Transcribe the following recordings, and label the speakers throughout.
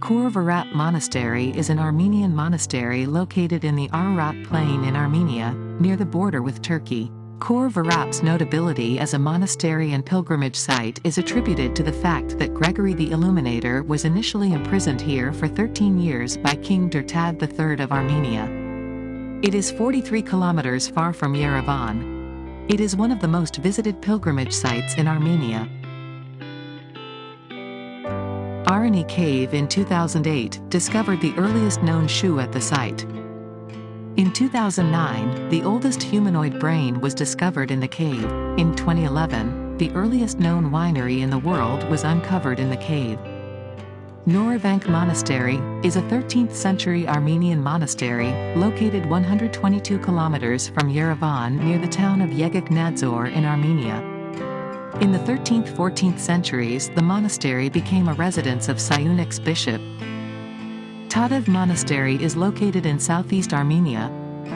Speaker 1: Khor Monastery is an Armenian monastery located in the Ararat Plain in Armenia, near the border with Turkey. Khor notability as a monastery and pilgrimage site is attributed to the fact that Gregory the Illuminator was initially imprisoned here for 13 years by King Trdat III of Armenia. It is 43 kilometers far from Yerevan. It is one of the most visited pilgrimage sites in Armenia. Areni Cave in 2008 discovered the earliest known shoe at the site. In 2009, the oldest humanoid brain was discovered in the cave. In 2011, the earliest known winery in the world was uncovered in the cave. Noravank Monastery is a 13th century Armenian monastery located 122 kilometers from Yerevan near the town of Yeghegnadzor in Armenia. In the 13th-14th centuries the monastery became a residence of Siunik's bishop. Tatev Monastery is located in southeast Armenia,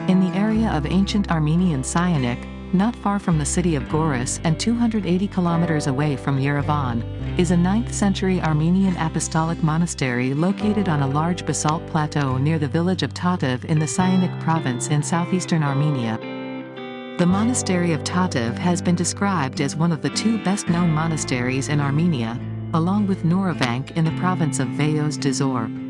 Speaker 1: in the area of ancient Armenian Siunik, not far from the city of Goris and 280 kilometers away from Yerevan, is a 9th century Armenian apostolic monastery located on a large basalt plateau near the village of Tatev in the Siunik province in southeastern Armenia. The monastery of Tatev has been described as one of the two best-known monasteries in Armenia, along with Noravank in the province of Vayots Dzor.